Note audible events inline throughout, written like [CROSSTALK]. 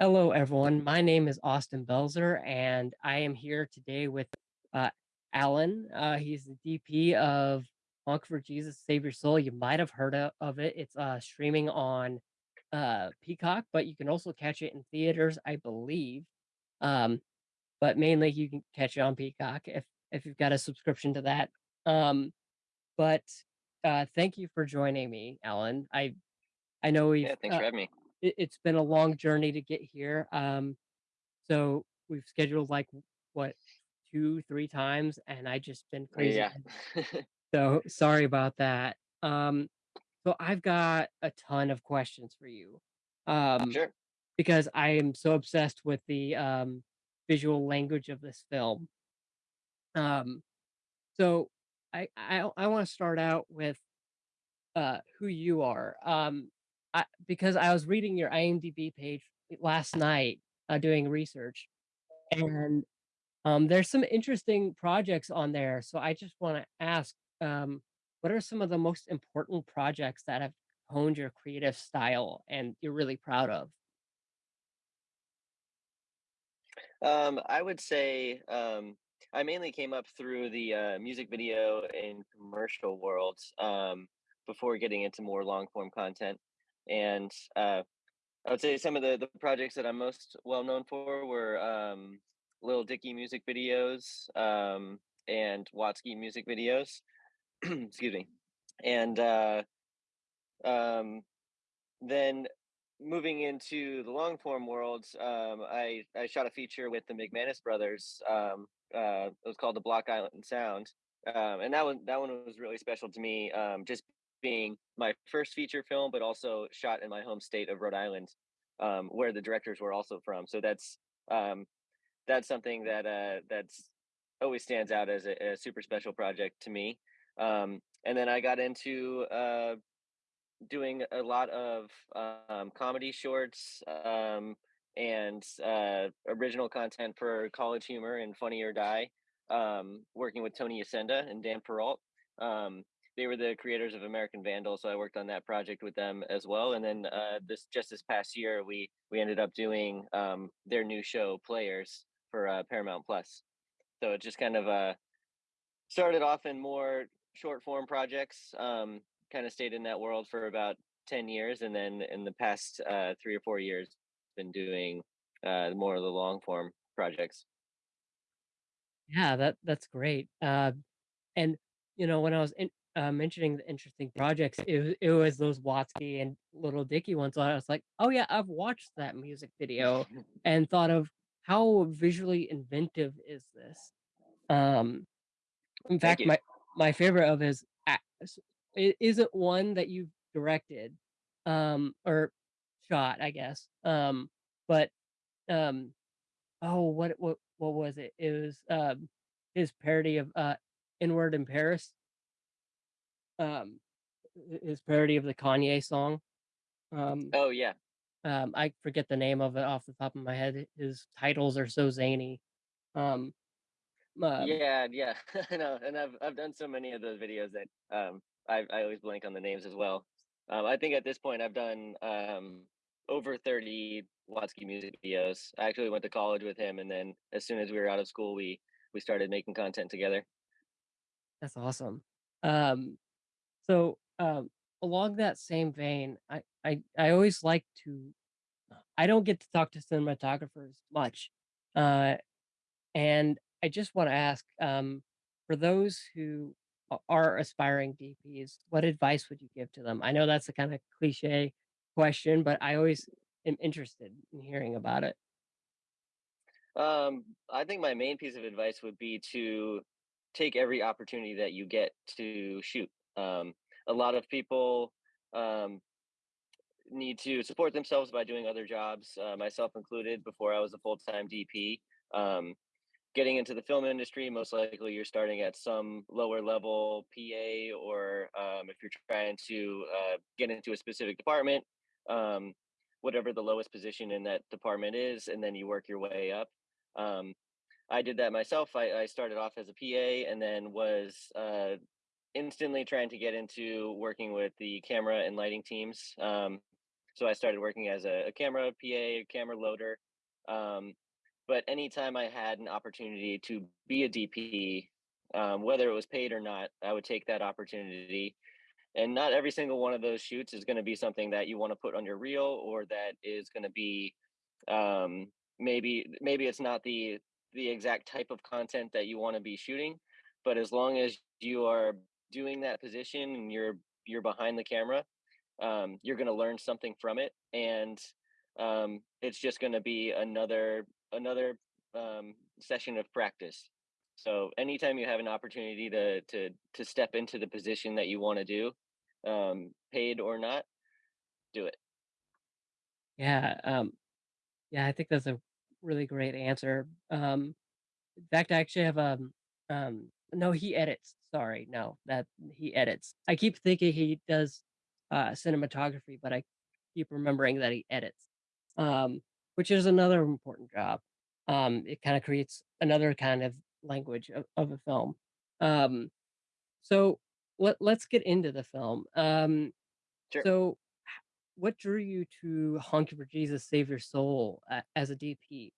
Hello, everyone. My name is Austin Belzer, and I am here today with uh, Alan. Uh, he's the DP of Honk for Jesus Save Your Soul. You might have heard of, of it. It's uh, streaming on uh, Peacock, but you can also catch it in theaters, I believe. Um, but mainly, you can catch it on Peacock if if you've got a subscription to that. Um, but uh, thank you for joining me, Alan. I I know we've Yeah, thanks uh, for having me. It, it's been a long journey to get here. Um, so we've scheduled like what two, three times, and I just been crazy. Yeah. [LAUGHS] So sorry about that. Um, so I've got a ton of questions for you. Um, Sure. because I am so obsessed with the um visual language of this film. Um, so I I I want to start out with uh who you are. Um, I because I was reading your IMDb page last night, uh, doing research, and Um, there's some interesting projects on there, so I just want to ask, um, what are some of the most important projects that have honed your creative style and you're really proud of? Um, I would say um, I mainly came up through the uh, music video and commercial world um, before getting into more long form content. And uh, I would say some of the, the projects that I'm most well known for were um, Lil Dicky music videos um, and Watsky music videos. [CLEARS THROAT] Excuse me. And uh, um, then moving into the long form world, um, I I shot a feature with the McManus brothers. Um, uh, it was called the Block Island Sound, um, and that one that one was really special to me. Just being my first feature film, but also shot in my home state of Rhode Island, um, where the directors were also from. So that's um, that's something that uh, that's always stands out as a, a super special project to me. Um, and then I got into uh, doing a lot of um, comedy shorts um, and uh, original content for College Humor and Funny or Die, um, working with Tony Yacenda and Dan Perrault. Um, they were the creators of American Vandal, so I worked on that project with them as well. And then uh, this just this past year, we we ended up doing um, their new show Players for uh, Paramount Plus. So it just kind of uh, started off in more short form projects. Um, kind of stayed in that world for about 10 years. And then in the past uh, three or four years, been doing uh, more of the long form projects. Yeah, that that's great. Uh, and you know, when I was in, uh, mentioning the interesting projects, it was, it was those Watsky and Lil Dicky ones. I was like, oh yeah, I've watched that music video and thought of how visually inventive is this. Um, In Thank fact, you. my my favorite of his it isn't one that you've directed, um, or shot, I guess, um, but, um, oh, what what what was it? It was, um, his parody of, uh, Inward in Paris, um, his parody of the Kanye song, um, Oh, yeah. um, I forget the name of it off the top of my head, his titles are so zany, um, um Yeah. Yeah. [LAUGHS] I know. And I've, I've done so many of those videos that um, I, I always blank on the names as well. Um, I think at this point I've done um, over 30 Watsky music videos. I actually went to college with him. And then as soon as we were out of school, we, we started making content together. That's awesome. Um, so, um, along that same vein, I, I, I always like to, I don't get to talk to cinematographers much. Uh, and I just want to ask, um, for those who are aspiring DPs, what advice would you give to them? I know that's a kind of cliche question, but I always am interested in hearing about it. Um, I think my main piece of advice would be to take every opportunity that you get to shoot. Um, a lot of people um, need to support themselves by doing other jobs, uh, myself included, before I was a full time DP. Um, getting into the film industry, most likely you're starting at some lower level PA, or um, if you're trying to uh, get into a specific department, um, whatever the lowest position in that department is, and then you work your way up. Um, I did that myself. I, I started off as a PA and then was uh, instantly trying to get into working with the camera and lighting teams. Um, so I started working as a, a camera PA, a camera loader. Um, but anytime I had an opportunity to be a DP, um, whether it was paid or not, I would take that opportunity. And not every single one of those shoots is going to be something that you want to put on your reel or that is going to be um, maybe maybe it's not the the exact type of content that you want to be shooting but as long as you are doing that position and you're you're behind the camera um, you're going to learn something from it and um, it's just going to be another another um, session of practice so anytime you have an opportunity to to to step into the position that you want to do um, paid or not do it Yeah, um, yeah, I think that's a really great answer. Um, in fact, I actually have, a um no, he edits, sorry, no, that he edits. I keep thinking he does, uh, cinematography, but I keep remembering that he edits, um, which is another important job. Um, it kinda creates another kind of language of of a film. Um, so let let's get into the film. Um, sure so what drew you to Honk for Jesus Save Your Soul a as a DP?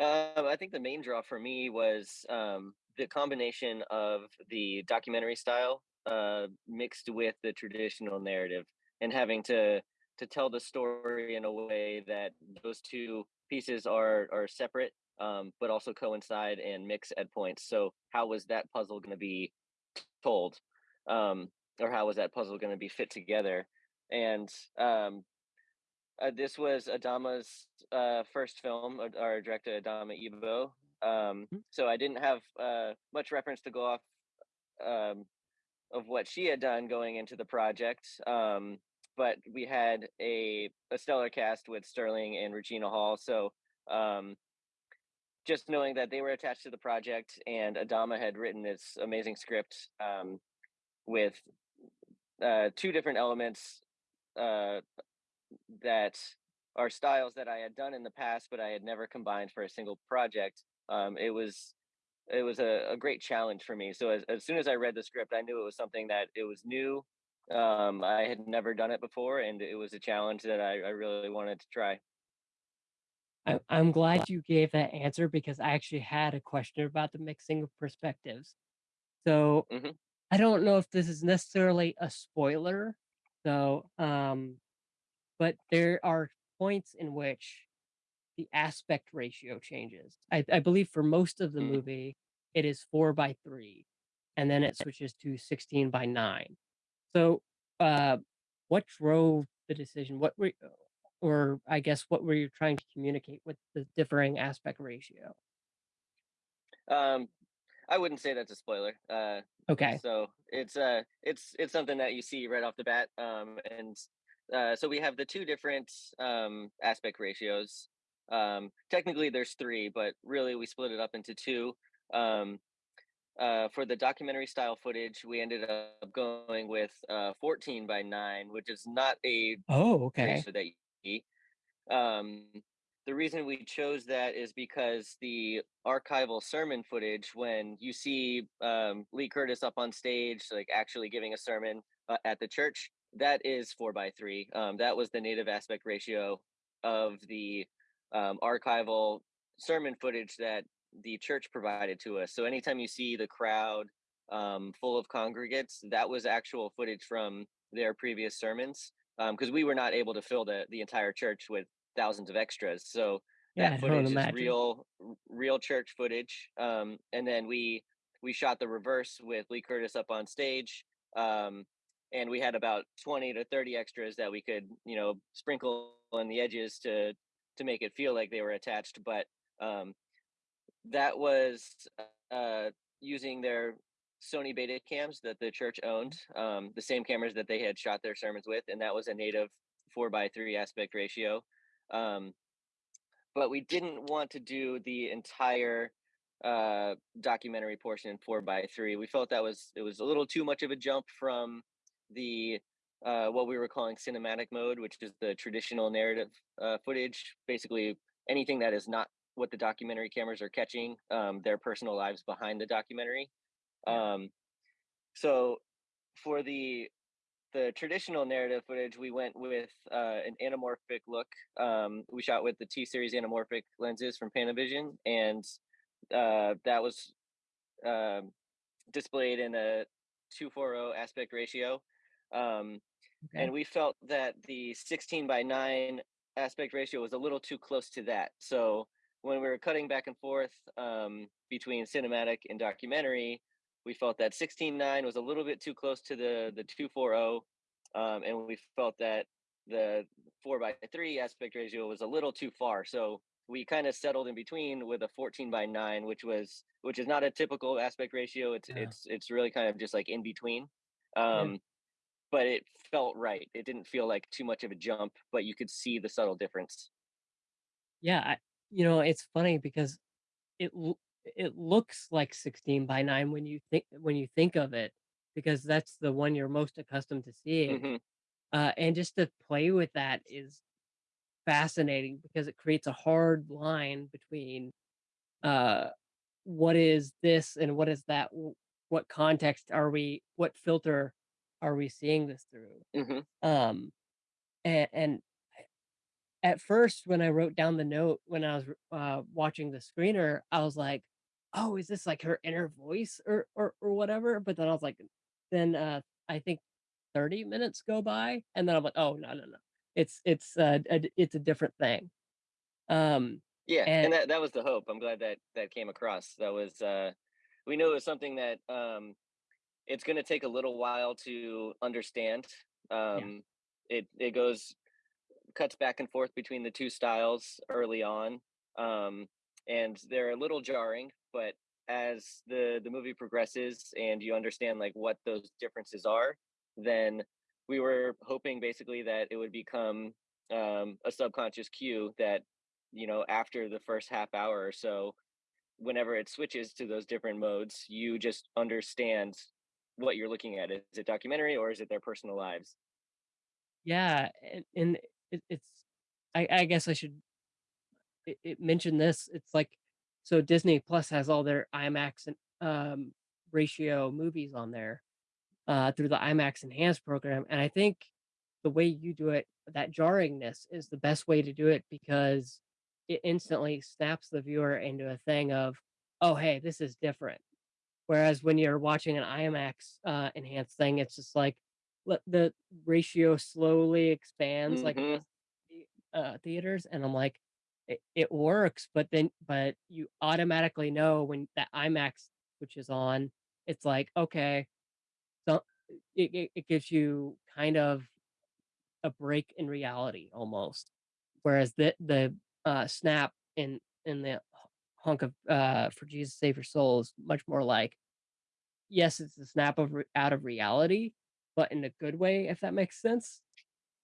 Um, I think the main draw for me was um, the combination of the documentary style uh, mixed with the traditional narrative, and having to to tell the story in a way that those two pieces are are separate, um, but also coincide and mix at points. So, how was that puzzle going to be told, um, or how was that puzzle going to be fit together? And um, uh, this was Adamma's uh, first film, uh, our director Adamma Ebo. Um, Mhm. so I didn't have uh, much reference to go off um, of what she had done going into the project. Um, but we had a, a stellar cast with Sterling and Regina Hall. So um, just knowing that they were attached to the project and Adamma had written this amazing script um, with uh, two different elements uh, that are styles that I had done in the past, but I had never combined for a single project. Um, it was it was a, a great challenge for me. So as, as soon as I read the script, I knew it was something that it was new. Um, I had never done it before, and it was a challenge that I, I really wanted to try. I I'm glad you gave that answer because I actually had a question about the mixing of perspectives. So, hmm I don't know if this is necessarily a spoiler, so, um, but there are points in which the aspect ratio changes. I I believe for most of the mm movie, it is 4 by 3, and then it switches to 16 by 9. So, uh, what drove the decision? What were or I guess what were you trying to communicate with the differing aspect ratio? Um, I wouldn't say that's a spoiler. Uh, Okay. so it's uh, it's it's something that you see right off the bat. Um, and uh, so we have the two different um, aspect ratios. Um, technically, there's three, but really we split it up into two. Um, uh, for the documentary style footage, we ended up going with uh, 14 by 9, which is not a Oh, okay. ratio that you. Um, the reason we chose that is because the archival sermon footage, when you see um, Lee Curtis up on stage, like actually giving a sermon uh, at the church, that is four by three. Um, that was the native aspect ratio of the um, archival sermon footage that the church provided to us. So anytime you see the crowd um, full of congregates, that was actual footage from their previous sermons because um, we were not able to fill the the entire church with thousands of extras. So Yeah, that footage is real, real church footage. Um, and then we we shot the reverse with Lee Curtis up on stage. Um, and we had about 20 to 30 extras that we could, you know, sprinkle on the edges to to make it feel like they were attached. But um, that was uh, using their Sony Beta cams that the church owned, um, the same cameras that they had shot their sermons with, and that was a native four by three aspect ratio. Um, but we didn't want to do the entire uh, documentary portion in four by three. We felt that was it was a little too much of a jump from the uh, what we were calling cinematic mode, which is the traditional narrative uh, footage. Basically, anything that is not what the documentary cameras are catching, um, their personal lives behind the documentary. Um, so for the the traditional narrative footage, we went with uh, an anamorphic look. Um, we shot with the T series anamorphic lenses from Panavision, and uh, that was um, displayed in a 240 aspect ratio. Um, Okay. and we felt that the 16 by 9 aspect ratio was a little too close to that. So when we were cutting back and forth um, between cinematic and documentary, we felt that 16:9 was a little bit too close to the the 240, um, and we felt that the 4 by 3 aspect ratio was a little too far. So we kind of settled in between with a 14 by 9, which was which is not a typical aspect ratio. It's Yeah. it's it's really kind of just like in between. Yeah. But it felt right. It didn't feel like too much of a jump, but you could see the subtle difference. Yeah, I you know, it's funny because it it looks like 16 by 9 when you think when you think of it, because that's the one you're most accustomed to seeing. hmm Uh, and just to play with that is fascinating because it creates a hard line between, uh, what is this and what is that? What context are we what filter are we seeing this through? hmm Um, and and At first, when I wrote down the note when I was uh, watching the screener, I was like, "Oh, is this like her inner voice or or or whatever?" But then I was like, then uh, I think 30 minutes go by, and then I'm like, "Oh no no no, it's it's uh, a it's a different thing." Um, Yeah, and and that that was the hope. I'm glad that that came across. That was uh, we knew it was something that um, it's going to take a little while to understand. yeah Um, it it goes cuts back and forth between the two styles early on, um, and they're a little jarring. But as the the movie progresses and you understand like what those differences are, then we were hoping basically that it would become um, a subconscious cue that you know after the first half hour or so, whenever it switches to those different modes, you just understand what you're looking at. Is it documentary or is it their personal lives? yeah, and, and it, it's I, I guess I should it, it mention this. It's like so Disney Plus has all their IMAX and um, ratio movies on there uh, through the IMAX Enhanced program. And I think the way you do it, that jarringness is the best way to do it because it instantly snaps the viewer into a thing of, oh, hey, this is different. Whereas when you're watching an IMAX uh, enhanced thing, it's just like let the ratio slowly expands mm-hmm. the, uh, theaters, and I'm like, it, it works, but then but you automatically know when that IMAX which is on, it's like okay, so it it it gives you kind of a break in reality almost. Whereas the the, uh, snap in in the hunk of, uh, For Jesus Save Your Soul is much more like, yes, it's a snap of re out of reality, but in a good way, if that makes sense.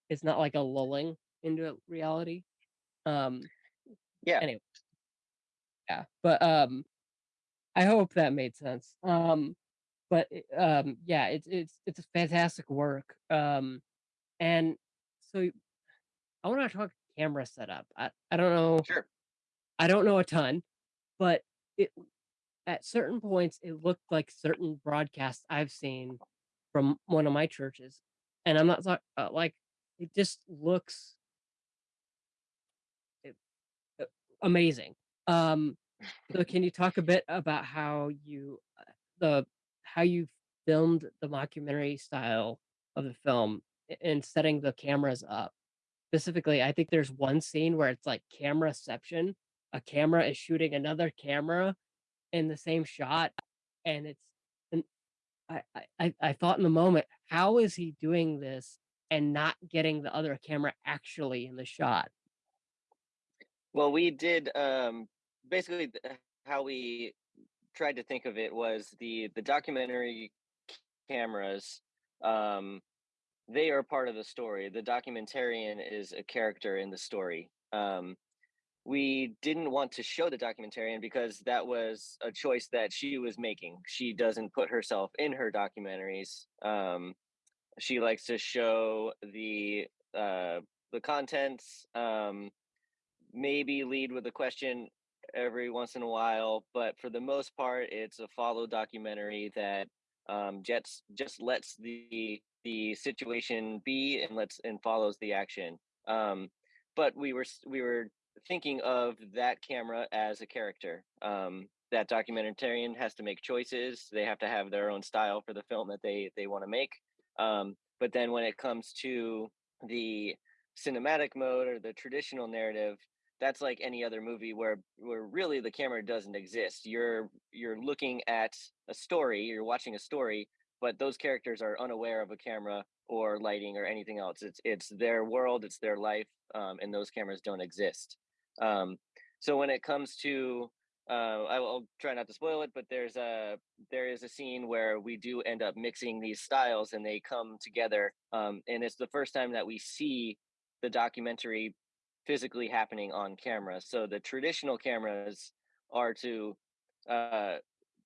It's not like a lulling into reality. Um, Yeah. anyway, yeah, but, um, I hope that made sense. Um, but, um, yeah, it's it's it's a fantastic work. Um, and so I wanna talk camera setup. I I don't know Sure. I don't know a ton, but it at certain points, it looked like certain broadcasts I've seen from one of my churches, and I'm not talk uh, like, it just looks it uh, amazing. Um, so can you talk a bit about how you, uh, the how you filmed the mockumentary style of the film and setting the cameras up? Specifically, I think there's one scene where it's like cameraception. A camera is shooting another camera in the same shot, and it's and I I I thought in the moment, "How is he doing this and not getting the other camera actually in the shot?" Well, we did um, basically how we tried to think of it was the the documentary cameras. Um, they are part of the story. The documentarian is a character in the story. Um, we didn't want to show the documentarian because that was a choice that she was making. She doesn't put herself in her documentaries. Um, she likes to show the uh, the contents. Um, maybe lead with a question every once in a while, but for the most part, it's a follow documentary that um, just just lets the the situation be and lets and follows the action. Um, but we were we were thinking of that camera as a character. Um, that documentarian has to make choices. They have to have their own style for the film that they they want to make. Um, but then when it comes to the cinematic mode or the traditional narrative, that's like any other movie where where really the camera doesn't exist. You're you're looking at a story, you're watching a story, but those characters are unaware of a camera or lighting or anything else. It's it's their world, it's their life, um, and those cameras don't exist. Um, so when it comes to uh, I will try not to spoil it, but there's a there is a scene where we do end up mixing these styles and they come together, um, and it's the first time that we see the documentary physically happening on camera. So the traditional cameras are to uh,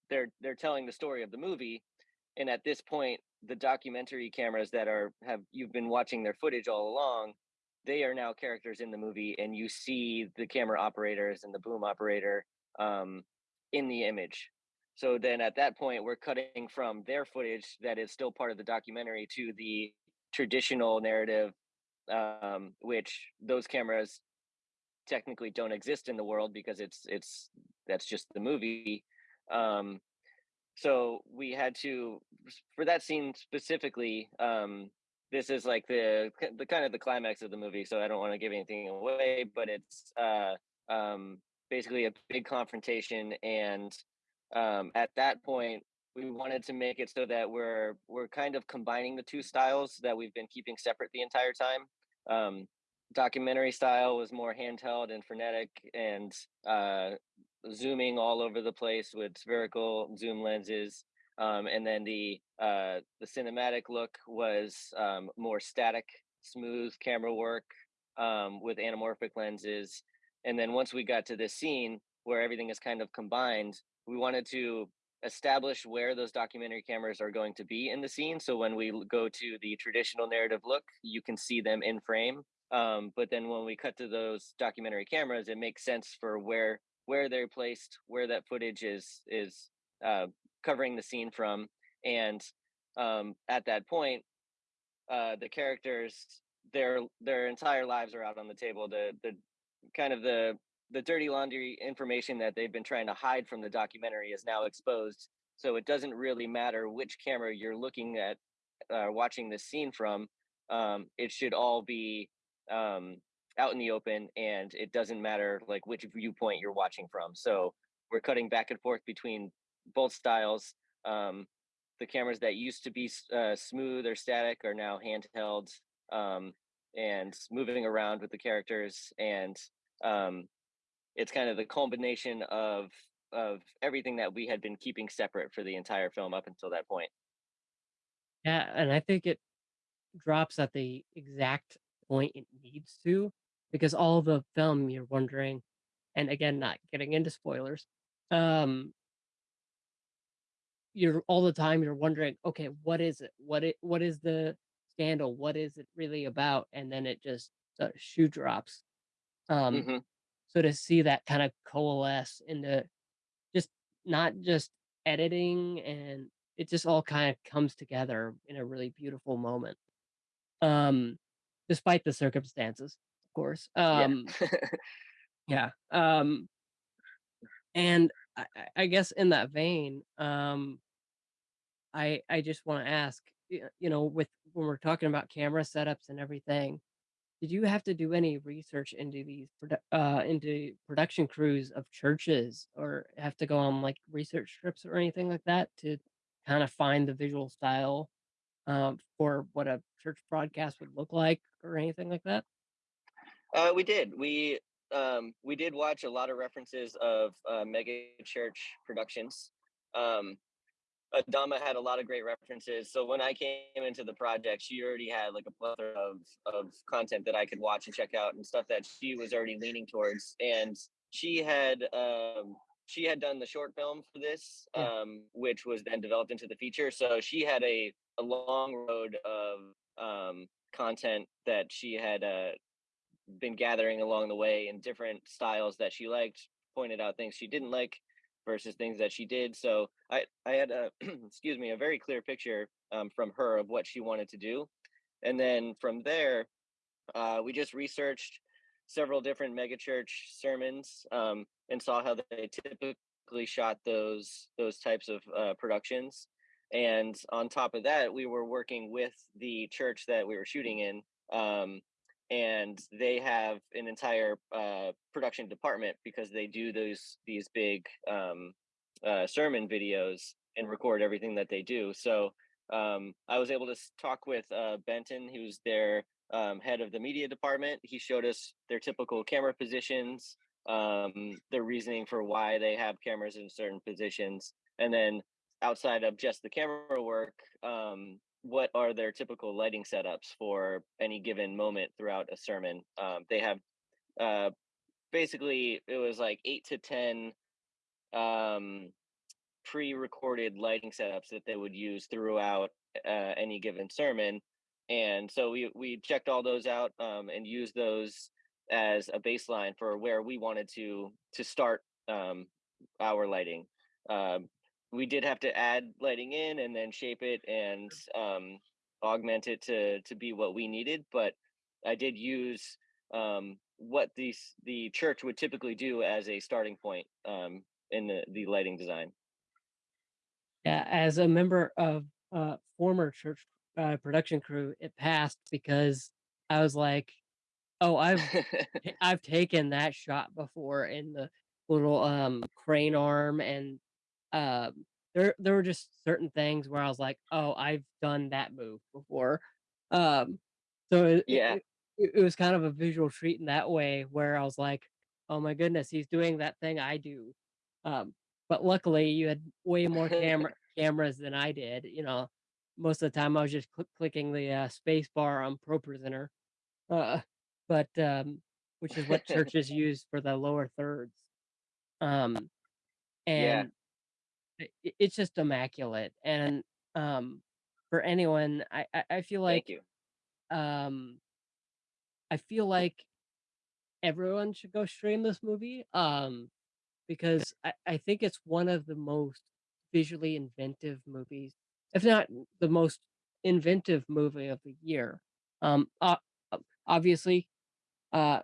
they're they're telling the story of the movie, and at this point, the documentary cameras that are have you've been watching their footage all along they are now characters in the movie and you see the camera operators and the boom operator um, in the image. So then at that point, we're cutting from their footage that is still part of the documentary to the traditional narrative, um, which those cameras technically don't exist in the world because it's it's that's just the movie. Um, so we had to for that scene specifically. Um, this is like the the kind of the climax of the movie, so I don't want to give anything away, but it's uh, um, basically a big confrontation and um, at that point we wanted to make it so that we're we're kind of combining the two styles that we've been keeping separate the entire time um, documentary style was more handheld and frenetic and uh, zooming all over the place with spherical zoom lenses um, and then the uh, the cinematic look was um, more static smooth camera work um, with anamorphic lenses and then once we got to this scene where everything is kind of combined, we wanted to establish where those documentary cameras are going to be in the scene. So when we go to the traditional narrative look, you can see them in frame. Um, but then when we cut to those documentary cameras, it makes sense for where where they're placed, where that footage is is uh, covering the scene from, and um, at that point, uh, the characters their their entire lives are out on the table. The the kind of the the dirty laundry information that they've been trying to hide from the documentary is now exposed. So it doesn't really matter which camera you're looking at, uh, watching this scene from. Um, it should all be um, out in the open, and it doesn't matter like which viewpoint you're watching from. So we're cutting back and forth between both styles. Um, the cameras that used to be uh, smooth or static are now handheld um, and moving around with the characters and um, it's kind of the combination of of everything that we had been keeping separate for the entire film up until that point. Yeah, and I think it drops at the exact point it needs to because all the film you're wondering, and again, not getting into spoilers, um, you're all the time you're wondering, okay, what is it? What it what is the scandal? What is it really about? And then it just uh, shoe drops. Um, hmm so to see that kind of coalesce into just not just editing and it just all kind of comes together in a really beautiful moment. Um, despite the circumstances, course. Yeah. Um, [LAUGHS] yeah. Um, and I, I guess in that vein, um, I I just want to ask, you know, with when we're talking about camera setups and everything, Did you have to do any research into these uh, into production crews of churches or have to go on, like, research trips or anything like that to kinda find the visual style, um, for what a church broadcast would look like or anything like that? Uh, we did. We um, we did watch a lot of references of uh, mega church productions. Um, Adamma had a lot of great references. So when I came into the project, she already had like a plethora of of content that I could watch and check out and stuff that she was already leaning towards. And she had um she had done the short film for this, Yeah. um, which was then developed into the feature. So she had a a long road of um content that she had uh been gathering along the way in different styles that she liked, pointed out things she didn't like versus things that she did. So I I had a [CLEARS THROAT] excuse me a very clear picture um, from her of what she wanted to do. And then from there, uh, we just researched several different megachurch sermons um, and saw how they typically shot those those types of uh, productions. And on top of that, we were working with the church that we were shooting in, um, and they have an entire uh, production department because they do those these big um, uh, sermon videos and record everything that they do. So um, I was able to talk with uh, Benton, who's their um, head of the media department. He showed us their typical camera positions, um, their reasoning for why they have cameras in certain positions, and then outside of just the camera work, um, what are their typical lighting setups for any given moment throughout a sermon? Um, they have uh, basically it was like eight to ten um, pre-recorded lighting setups that they would use throughout uh, any given sermon and so we we checked all those out um, and used those as a baseline for where we wanted to to start um, our lighting um, we did have to add lighting in and then shape it and um, augment it to to be what we needed but i did use um, what the the church would typically do as a starting point um, in the, the lighting design. Yeah, as a member of uh former church uh, production crew, it passed because I was like, "Oh, I've [LAUGHS] I've taken that shot before in the little um crane arm and um there there were just certain things where I was like, "Oh, I've done that move before." Um so it yeah it it was kind of a visual treat in that way where I was like, "Oh my goodness, he's doing that thing I do." Um but luckily you had way more camera [LAUGHS] cameras than I did, you know. Most of the time I was just click clicking the uh, space bar on ProPresenter. Uh but um which is what [LAUGHS] churches use for the lower thirds. Um and it's just immaculate and um for anyone I I, I feel thank like you um I feel like everyone should go stream this movie. Um because I, I think it's one of the most visually inventive movies, if not the most inventive movie of the year. Um, uh, obviously, uh,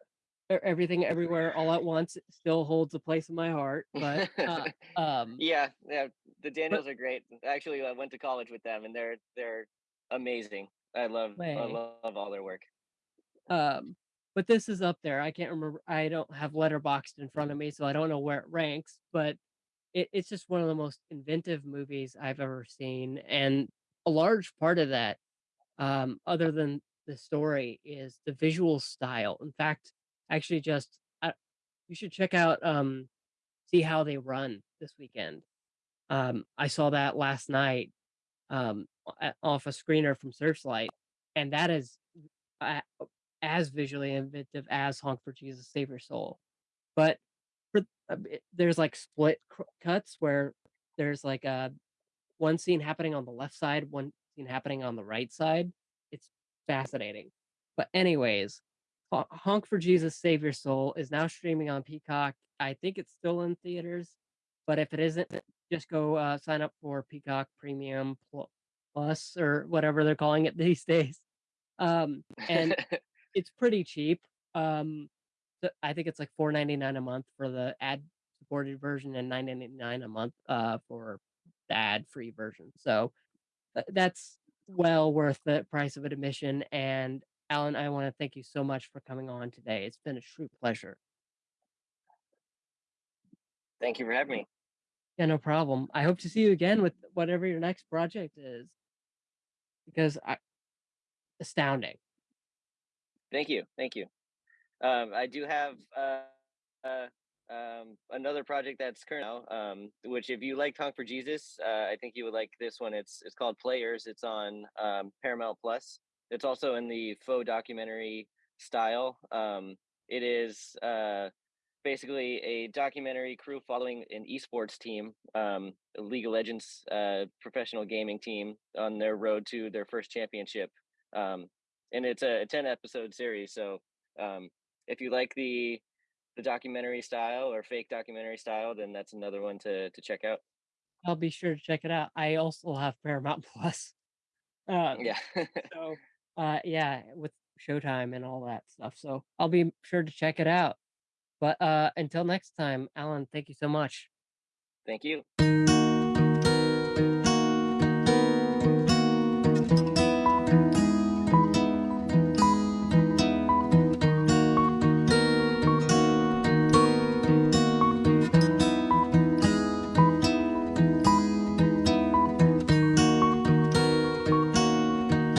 everything everywhere all at once still holds a place in my heart, but uh, [LAUGHS] um, yeah, yeah. The but Daniels are great. Actually, I went to college with them, and they're they're amazing. I love I love all their work. um, but this is up there. I can't remember. I don't have Letterboxd in front of me, so I don't know where it ranks. But It it's just one of the most inventive movies I've ever seen, and a large part of that, um, other than the story, is the visual style. In fact, actually just uh, you should check out, um, See How They Run this weekend. Um, I saw that last night, um, off a screener from Searchlight, and that is a as visually inventive as Honk for Jesus Save Your Soul. But for a bit there's, like, split cuts where there's, like, a one scene happening on the left side, one scene happening on the right side. It's fascinating. But anyways, Ho Honk for Jesus Save Your Soul is now streaming on Peacock. I think it's still in theaters, but if it isn't, just go, uh, sign up for Peacock Premium Plus or whatever they're calling it [LAUGHS] these days. Um, and [LAUGHS] it's pretty cheap. Um, I think it's like four ninety nine a month for the ad-supported version and nine ninety nine a month, uh, for the ad-free version. So, uh, that's well worth the price of admission, and Alan, I wanna thank you so much for coming on today. It's been a true pleasure. Thank you for having me. Yeah, no problem. I hope to see you again with whatever your next project is because I astounding. Thank you. Thank you. Um, I do have uh, uh, um, another project that's current now, um, which if you like Honk for Jesus, uh, I think you would like this one. It's it's called Players. It's on um, Paramount Plus. It's also in the faux documentary style. Um, it is uh, basically a documentary crew following an esports team, um, League of Legends uh, professional gaming team on their road to their first championship. Um, and it's a, a 10 episode series. So um, if you like the the documentary style or fake documentary style, then that's another one to to check out. I'll be sure to check it out. I also have Paramount [LAUGHS] Plus. Um, Yeah. [LAUGHS] so, uh, yeah, with Showtime and all that stuff, so I'll be sure to check it out. But, uh, until next time, Alan, thank you so much. Thank you.